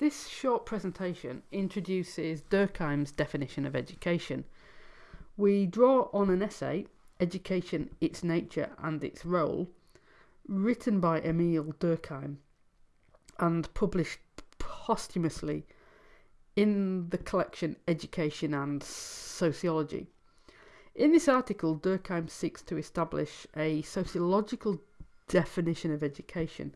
This short presentation introduces Durkheim's definition of education. We draw on an essay, Education, Its Nature and Its Role, written by Emile Durkheim and published posthumously in the collection Education and Sociology. In this article, Durkheim seeks to establish a sociological definition of education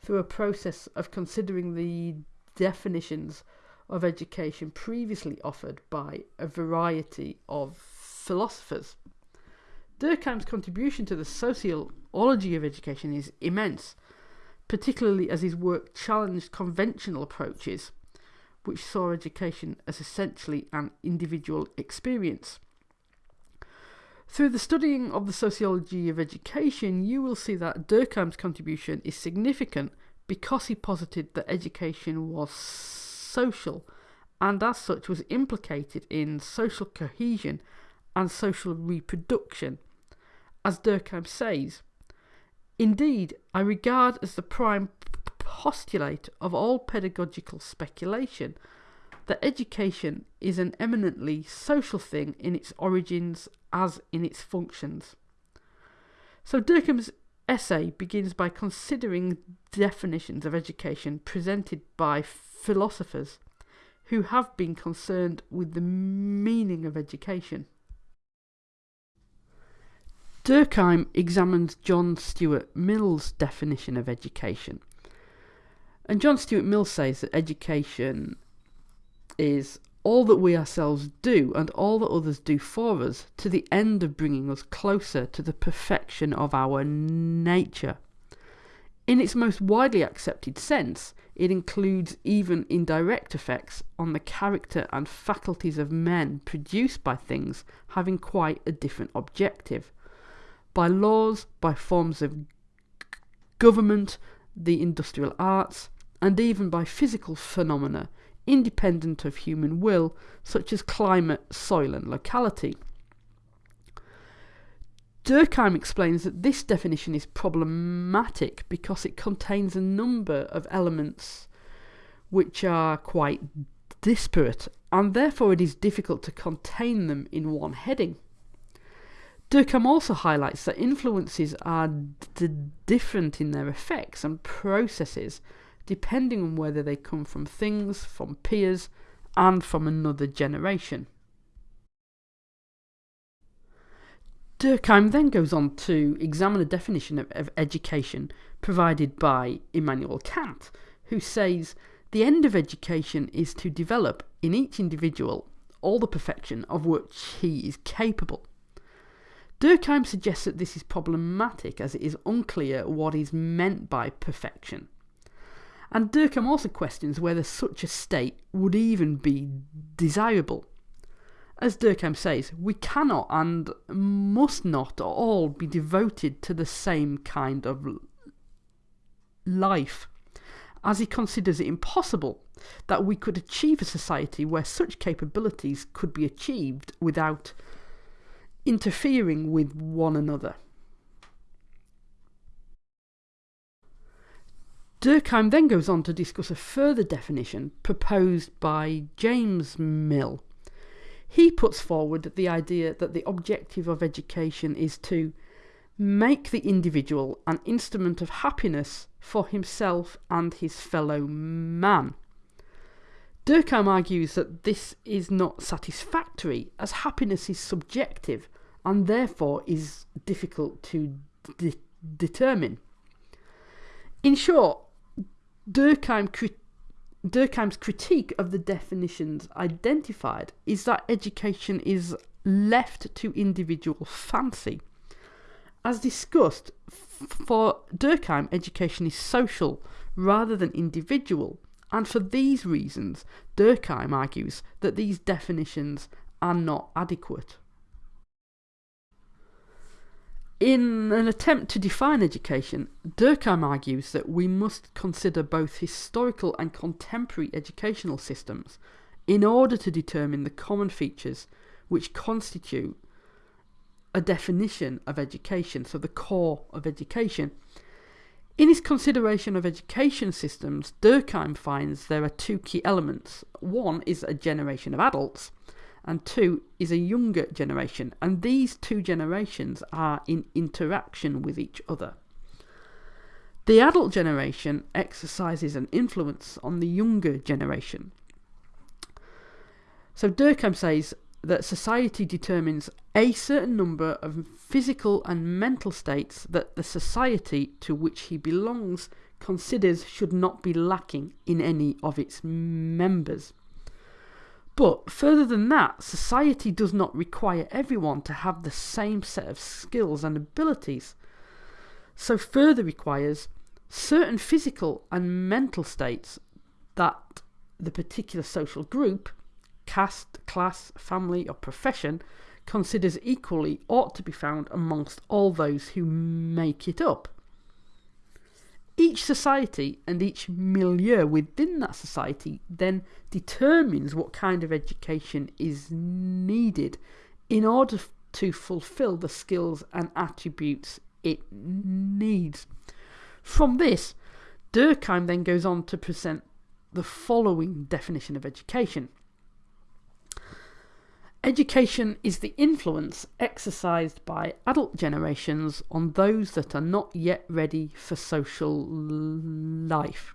through a process of considering the definitions of education previously offered by a variety of philosophers. Durkheim's contribution to the sociology of education is immense, particularly as his work challenged conventional approaches, which saw education as essentially an individual experience. Through the studying of the sociology of education, you will see that Durkheim's contribution is significant because he posited that education was social and as such was implicated in social cohesion and social reproduction. As Durkheim says, Indeed, I regard as the prime postulate of all pedagogical speculation that education is an eminently social thing in its origins as in its functions. So Durkheim's essay begins by considering definitions of education presented by philosophers who have been concerned with the meaning of education. Durkheim examines John Stuart Mill's definition of education. And John Stuart Mill says that education is all that we ourselves do and all that others do for us to the end of bringing us closer to the perfection of our nature. In its most widely accepted sense, it includes even indirect effects on the character and faculties of men produced by things having quite a different objective. By laws, by forms of government, the industrial arts, and even by physical phenomena independent of human will, such as climate, soil, and locality. Durkheim explains that this definition is problematic because it contains a number of elements which are quite disparate, and therefore it is difficult to contain them in one heading. Durkheim also highlights that influences are different in their effects and processes depending on whether they come from things, from peers, and from another generation. Durkheim then goes on to examine a definition of, of education provided by Immanuel Kant, who says the end of education is to develop in each individual all the perfection of which he is capable. Durkheim suggests that this is problematic as it is unclear what is meant by perfection. And Durkheim also questions whether such a state would even be desirable. As Durkheim says, we cannot and must not all be devoted to the same kind of life, as he considers it impossible that we could achieve a society where such capabilities could be achieved without interfering with one another. Durkheim then goes on to discuss a further definition proposed by James Mill. He puts forward the idea that the objective of education is to make the individual an instrument of happiness for himself and his fellow man. Durkheim argues that this is not satisfactory, as happiness is subjective and therefore is difficult to de determine. In short, Durkheim Durkheim's critique of the definitions identified is that education is left to individual fancy. As discussed, for Durkheim, education is social rather than individual, and for these reasons, Durkheim argues that these definitions are not adequate. In an attempt to define education, Durkheim argues that we must consider both historical and contemporary educational systems in order to determine the common features which constitute a definition of education, so the core of education. In his consideration of education systems, Durkheim finds there are two key elements. One is a generation of adults, and two is a younger generation, and these two generations are in interaction with each other. The adult generation exercises an influence on the younger generation. So Durkheim says that society determines a certain number of physical and mental states that the society to which he belongs considers should not be lacking in any of its members. But further than that, society does not require everyone to have the same set of skills and abilities. So further requires certain physical and mental states that the particular social group caste, class, family, or profession considers equally ought to be found amongst all those who make it up. Each society and each milieu within that society then determines what kind of education is needed in order to fulfill the skills and attributes it needs. From this, Durkheim then goes on to present the following definition of education. Education is the influence exercised by adult generations on those that are not yet ready for social life.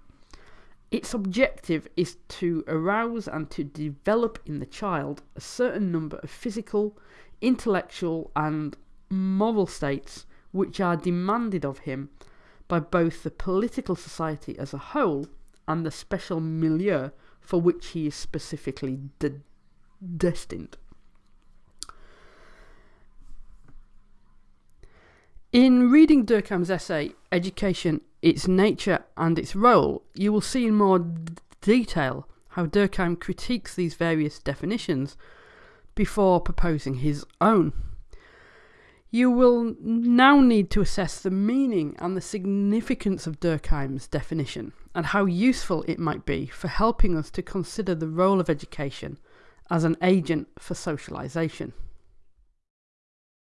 Its objective is to arouse and to develop in the child a certain number of physical, intellectual, and moral states which are demanded of him by both the political society as a whole and the special milieu for which he is specifically de- destined. In reading Durkheim's essay, Education, Its Nature and Its Role, you will see in more detail how Durkheim critiques these various definitions before proposing his own. You will now need to assess the meaning and the significance of Durkheim's definition and how useful it might be for helping us to consider the role of education as an agent for socialisation.